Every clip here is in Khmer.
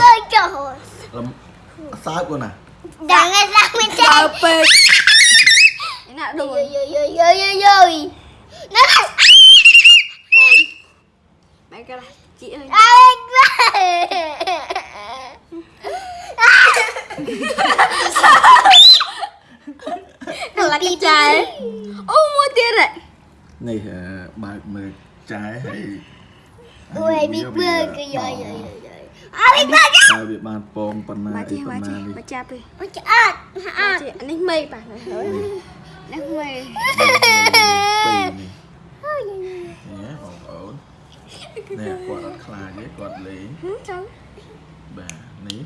rồi លំសើបគាត់ណា Đang nghe ra bên បើ trên ពេកឯណាដួល Rồi rồi rồi rồi rồi rồi Nó là មួយបែកកាឡាជីអើយ Ai quá ឡាក់ចាយអូមួយទៀតហ៎នេះអឺបើកមើលចាយហើយ Ui Big Bird kìa rồi rồi rồi rồi À Big Bird តែវាបានពងប៉ុណ្ណាបាអីជីប៉ុបាណ្ណាជីនេះបាចាប់ទេ Ôi trời ơi បាជីអានេះមេប៉ះហើយនេះមេពីរនេះនេះបងប្អូននេះគាត់អត់ខ្លាចទេគាត់លេងហឹមចាំបាទនេះ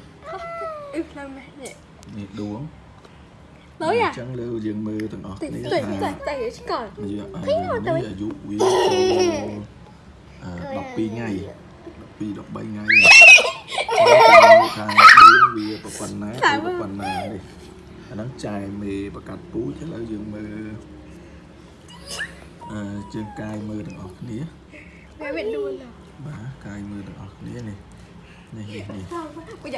អឺខ្លាំងណាស់នេះនេះដួងលុយអអាញ្ចឹងលើយើងមើលទាំងអស់តិចគ្នាតិចថាតិចតិចឆ្កល់យើងអឃើញមកទៅនេះអាយុវាចូលអឺ12ថ្ងៃ 12 13ថ្ងៃថាវាវាប៉ុណ្ណាវាប៉ុណ្ណានេះអាហ្នឹងចែមេប្រកាត់ពូជឥឡូវយើងមើលអឺជើងកាយមើលទាំងអស់គ្នាវាមានដួលបាទកាយមើលទាំងអស់គ្នានេះនេះនេះនេះ bây giờ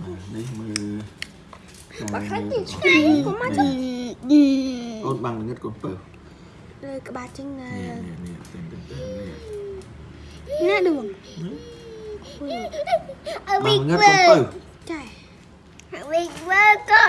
បាទនេះមើល bà កាយ khác មើល gì ទាំង អស់ឆ្ងាញ់គ្នា của mắt អូនបាំងល្ងឹតកូនពើ rồi các bà chân នេះនេះនេះទាំងទាំងទាំងនេះ nè đường Ở បាំង Big ល្ងឹតកូនពើ Bird chạy Big Bird có